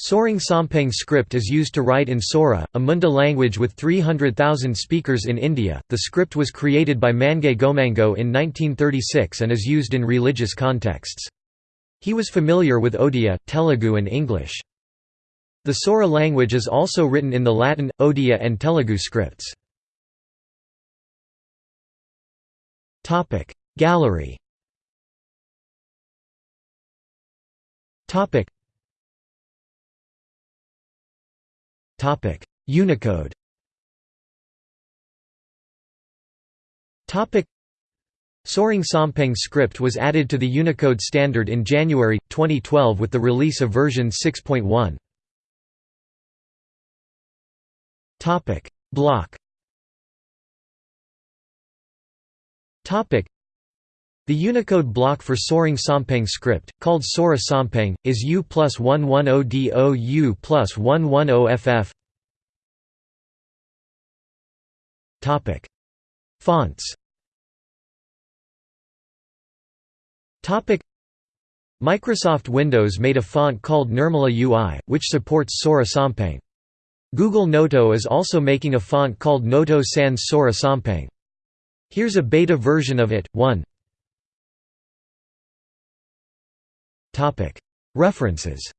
Sorang Sompeng script is used to write in Sora, a Munda language with 300,000 speakers in India. The script was created by Mangei Gomango in 1936 and is used in religious contexts. He was familiar with Odia, Telugu, and English. The Sora language is also written in the Latin, Odia, and Telugu scripts. Gallery Unicode. Sorang Sompeng script was added to the Unicode standard in January, 2012 with the release of version 6.1. Block the Unicode block for Sorang Sompeng script, called Sora Sompeng, is U plus 110DO U plus 110FF Fonts. Microsoft Windows made a font called Nirmala UI, which supports Sora Sompeng. Google Noto is also making a font called Noto Sans Sora Sompeng. Here's a beta version of it, 1 References